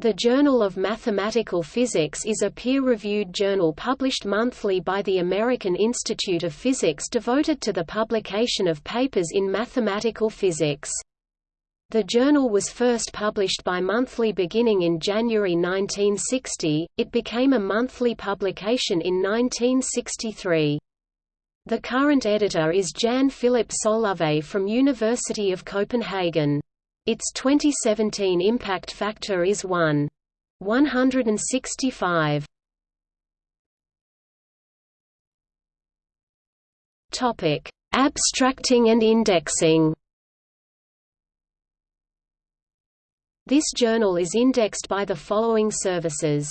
The Journal of Mathematical Physics is a peer-reviewed journal published monthly by the American Institute of Physics devoted to the publication of papers in mathematical physics. The journal was first published bi-monthly beginning in January 1960, it became a monthly publication in 1963. The current editor is Jan Philip Solovej from University of Copenhagen. Its 2017 impact factor is 1. 165. Topic: Abstracting and indexing. This journal is indexed by the following services.